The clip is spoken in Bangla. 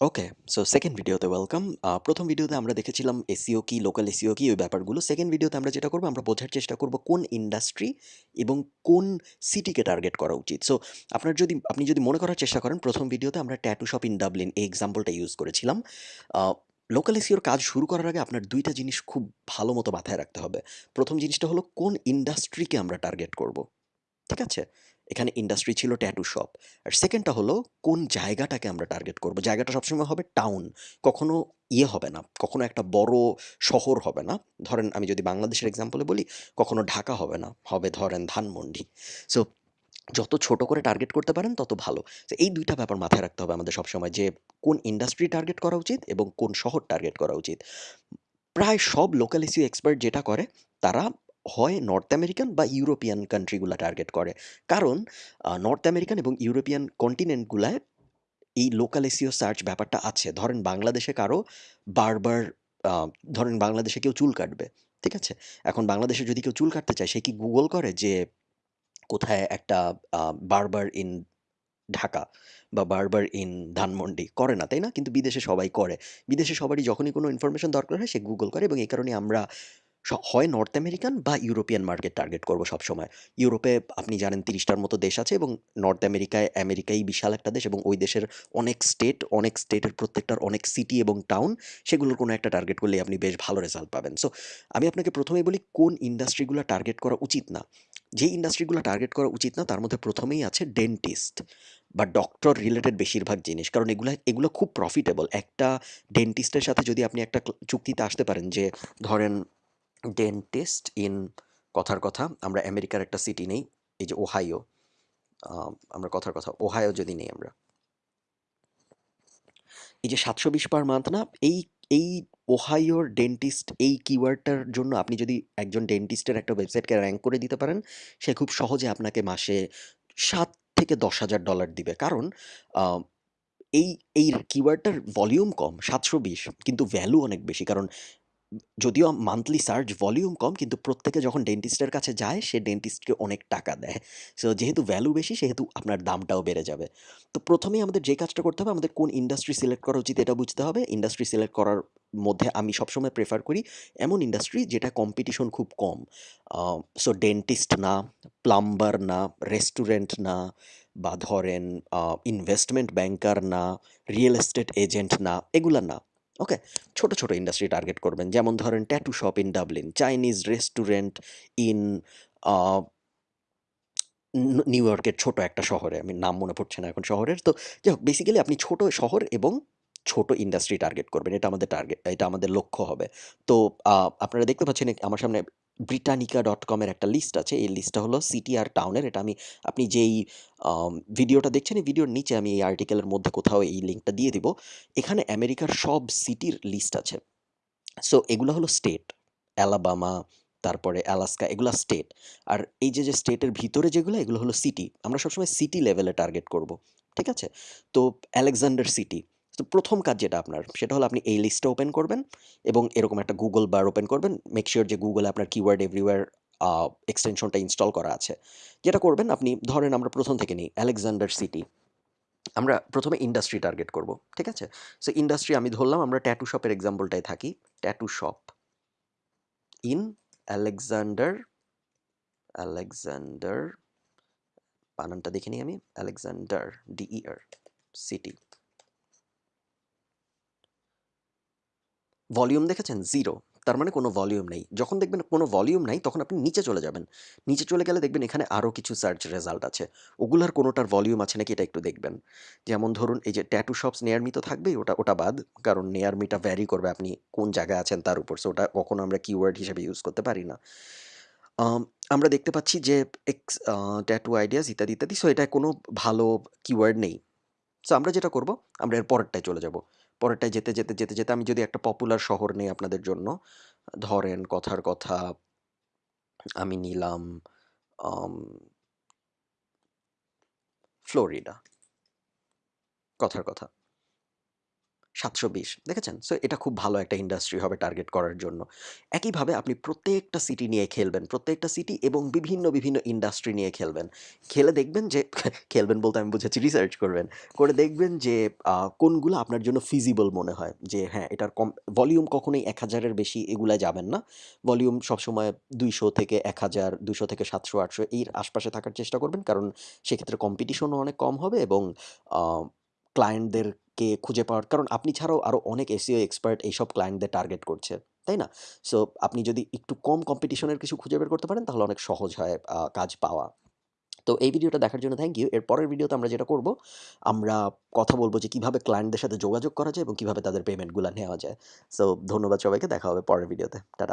ওকে। সো সেকেন্ড ভিডিওতে ওয়েলকাম। ১ম ভিডিওতে আমরা দেখেছিলাম এসইও কি, লোকাল এসইও কি ওই ব্যাপারগুলো। সেকেন্ড ভিডিওতে আমরা যেটা করব আমরা বোঝার চেষ্টা করব কোন ইন্ডাস্ট্রি এবং কোন সিটিকে টার্গেট করা উচিত। সো আপনার যদি আপনি যদি মনে করার চেষ্টা করেন ১ম ভিডিওতে আমরা ট্যাটু শপ ইন ডাবলিন এই এক্সাম্পলটা ইউজ করেছিলাম। লোকাল এসইওর কাজ শুরু করার আগে আপনার ২ টা জিনিস খুব ভালো মতো মাথায় রাখতে হবে। ১ম জিনিসটা হলো কোন ইন্ডাস্ট্রিকে আমরা টার্গেট করব। ঠিক আছে? এখানে ইন্ডাস্ট্রি ছিল ট্যাটু শপ। আর সেকেন্ডটা হলো কোন জায়গাটাকে আমরা টার্গেট করব। জায়গাটা সবসময় হবে টাউন। কখনো ইয়ে হবে না, কখনো একটা বড় শহর হবে না। ধরেন আমি যদি বাংলাদেশের এক্সাম্পলে বলি, কখনো ঢাকা হবে না, হবে ধরেন ধানমন্ডি। সো যত ছোট করে টার্গেট করতে পারেন তত ভালো। তো এই দুইটা ব্যাপার মাথায় রাখতে হবে আমাদের সবসময় যে কোন ইন্ডাস্ট্রি টার্গেট করা উচিত এবং কোন শহর টার্গেট করা উচিত। প্রায় সব লোকাল এসইও এক্সপার্ট যেটা করে তারা হয় নর্থ আমেরিকান বা ইউরোপিয়ান কান্ট্রি গুলা টার্গেট করে। কারণ নর্থ আমেরিকান এবং ইউরোপিয়ান কন্টিনেন্টগুলায় এই লোকাল এসিও সার্চ ব্যাপারটা আছে। ধরেন বাংলাদেশে কারও বারবার ধরেন বাংলাদেশে কেউ চুল কাটবে। ঠিক আছে? এখন বাংলাদেশে যদি কেউ চুল কাটতে চায় সে কি গুগল করে যে কোথায় একটা বারবার ইন ঢাকা বা বারবার ইন ধানমন্ডি করে না, তাই না? কিন্তু বিদেশে সবাই করে। বিদেশে সবারই যখনই কোনো ইনফরমেশন দরকার হয় সে গুগল করে এবং এই কারণে আমরা হয় নর্থ আমেরিকান বা ইউরোপিয়ান মার্কেট টার্গেট করব সবসময়। ইউরোপে আপনি জানেন তিরিশটার মতো দেশ আছে এবং নর্থ আমেরিকায় আমেরিকাই বিশাল একটা দেশ এবং ওই দেশের অনেক স্টেট, অনেক স্টেটের প্রত্যেকটার অনেক সিটি এবং টাউন সেগুলোর কোনো একটা টার্গেট করলেই আপনি বেশ ভালো রেজাল্ট পাবেন। সো আমি আপনাকে ১ম এই বলি কোন ইন্ডাস্ট্রিগুলো টার্গেট করা উচিত না। যেই ইন্ডাস্ট্রিগুলো টার্গেট করা উচিত না তার মধ্যে প্রথমেই আছে ডেন্টিস্ট বা ডক্টর রিলেটেড বেশিরভাগ জিনিস। কারণ এগুলো এগুলো খুব প্রফিটেবল। একটা ডেন্টিস্টের সাথে যদি আপনি একটা চুক্তিতে আসতে পারেন যে ধরেন ডেন্টিস্ট ইন কথার কথা আমরা আমেরিকার একটা সিটি নেই। এই যে ওহাইও। আমরা কথার কথা ওহাইও যদি নেই আমরা। এই যে ৭২০ পার মান্থ না? এই এই ওহাইওর ডেন্টিস্ট এই কিওয়ার্ডটার জন্য আপনি যদি একজন ডেন্টিস্টের একটা ওয়েবসাইটকে র্যাঙ্ক করে দিতে পারেন, সে খুব সহজে আপনাকে মাসে সাত থেকে $১০,০০০ দিবে। কারণ এই এই কিওয়ার্ডটার ভলিউম কম ৭২০ কিন্তু ভ্যালু অনেক বেশি। কারণ যদিও মান্থলি সার্চ ভলিউম কম কিন্তু প্রত্যেকে যখন ডেন্টিস্টের কাছে যায় সে ডেন্টিস্টকে অনেক টাকা দেয়। সো যেহেতু ভ্যালু বেশি সেহেতু আপনার দামটাও বেড়ে যাবে। তো প্রথমেই আমাদের যে কাজটা করতে হবে আমাদের কোন ইন্ডাস্ট্রি সিলেক্ট করা উচিত এটা বুঝতে হবে। ইন্ডাস্ট্রি সিলেক্ট করার মধ্যে আমি সবসময় প্রেফার করি এমন ইন্ডাস্ট্রি যেটা কম্পিটিশন খুব কম। সো ডেন্টিস্ট না, প্লাম্বার না, রেস্টুরেন্ট না বা ধরেন ইনভেস্টমেন্ট ব্যাংকার না, রিয়েল এস্টেট এজেন্ট না, এগুলা না। ওকে? ছোট, ছোট ইন্ডাস্ট্রি টার্গেট করবেন। যেমন ধরেন tattoo shop in Dublin, Chinese restaurant in new ইয়র্কের ছোট একটা শহরে। আমি নাম মনে পড়ছে না এখন শহরের। তো যাই হোক বেসিক্যালি আপনি ছোট শহর এবং ছোট ইন্ডাস্ট্রি টার্গেট করবেন। এটা আমাদের টার্গেট এটা আমাদের লক্ষ্য হবে। তো আপনারা দেখতে পাচ্ছেন আমার সামনে britannica.com কমের একটা লিস্ট আছে। এই লিস্টটা হলো সিটি আর টাউনের। এটা আমি আপনি যেই ভিডিওটা দেখছেন এই ভিডিওর নিচে আমি এই আর্টিকেলের মধ্যে কোথাও এই লিঙ্কটা দিয়ে দিব। এখানে আমেরিকার সব সিটির লিস্ট আছে। সো এগুলো হলো স্টেট। অ্যালাবামা, তারপরে অ্যালাস্কা এগুলা স্টেট। আর এই যে, যে স্টেটের ভিতরে যেগুলো এগুলো হলো সিটি। আমরা সবসময় সিটি লেভেলে টার্গেট করব। ঠিক আছে? তো আলেকজান্ডার সিটি। তো প্রথম কাজ যেটা আপনার, সেটা হলো আপনি এই লিস্টটা ওপেন করবেন এবং এরকম একটা গুগল বার ওপেন করবেন। মেক সিউর যে গুগলে আপনার কিওয়ার্ড এভরিওয়্যার আ এক্সটেনশনটা ইনস্টল করা আছে। যেটা করবেন আপনি, ধরেন আমরা প্রথম থেকে নিই আলেকজান্ডার সিটি। আমরা প্রথমে ইন্ডাস্ট্রি টার্গেট করব। ঠিক আছে? সো ইন্ডাস্ট্রি আমি ধরলাম, আমরা ট্যাটু শপের এক্সাম্পলটায় থাকি। Tattoo shop in Alexander Alexander বানানটা দেখে নিই আমি। Alexander D E R city. Volume দেখেছেন? জিরো তার মানে কোনো ভলিউম নেই। যখন দেখবেন কোনো ভলিউম নাই তখন আপনি নিচে চলে যাবেন। নিচে চলে গেলে দেখবেন এখানে আরও কিছু সার্চ রেজাল্ট আছে। ওগুলার কোনোটার ভলিউম আছে নাকি এটা একটু দেখবেন। যেমন ধরুন এই যে ট্যাটু শপস নেয়ারমি তো থাকবেই ওটা ওটা বাদ। কারণ নেয়ারমিটা ভ্যারি করবে আপনি কোন জায়গায় আছেন তার উপর। সো ওটা কখনো আমরা কিওয়ার্ড হিসেবে ইউজ করতে পারি না। আমরা দেখতে পাচ্ছি যে এক্স ট্যাটু আইডিয়াস ইত্যাদি, ইত্যাদি। সো এটা কোনো ভালো কিওয়ার্ড নেই। সো আমরা যেটা করব আমরা এর পরেরটায় চলে যাব। পরেরটায় যেতে, যেতে, যেতে, যেতে আমি যদি একটা পপুলার শহর নেই আপনাদের জন্য। ধরেন কথার কথা আমি নিলাম ফ্লোরিডা। কথার কথা। সাতশো বিশ, দেখেছেন? সো এটা খুব ভালো একটা ইন্ডাস্ট্রি হবে টার্গেট করার জন্য। একইভাবে আপনি প্রত্যেকটা সিটি নিয়ে খেলবেন, প্রত্যেকটা সিটি এবং বিভিন্ন বিভিন্ন ইন্ডাস্ট্রি নিয়ে খেলবেন। খেলে দেখবেন যে, খেলবেন বলতে আমি বুঝেছি রিসার্চ করবেন। করে দেখবেন যে কোনগুলো আপনার জন্য ফিজিবল মনে হয়? যে হ্যাঁ এটার কম ভলিউম কখনোই এক হাজারের বেশি এগুলা যাবেন না। ভলিউম সবসময় দুইশো থেকে এক হাজার দুশো থেকে সাতশো, আটশো এর আশপাশে থাকার চেষ্টা করবেন। কারণ সেক্ষেত্রে কম্পিটিশনও অনেক কম হবে এবং ক্লায়েন্টদেরকে খুঁজে পাওয়ার, কারণ আপনি ছাড়াও আরও অনেক এসিও এক্সপার্ট এইসব ক্লায়েন্টদের টার্গেট করছে, তাই না? সো আপনি যদি একটু কম কম্পিটিশনের কিছু খুঁজে বের করতে পারেন, তাহলে অনেক সহজ হয় কাজ পাওয়া। তো এই ভিডিওটা দেখার জন্য থ্যাংক ইউ এর পরের ভিডিওতে আমরা যেটা করব, আমরা কথা বলব যে কীভাবে ক্লায়েন্টদের সাথে যোগাযোগ করা যায় এবং কীভাবে তাদের পেমেন্টগুলো নেওয়া যায়। সো ধন্যবাদ সবাইকে, দেখা হবে পরের ভিডিওতে। টাটা।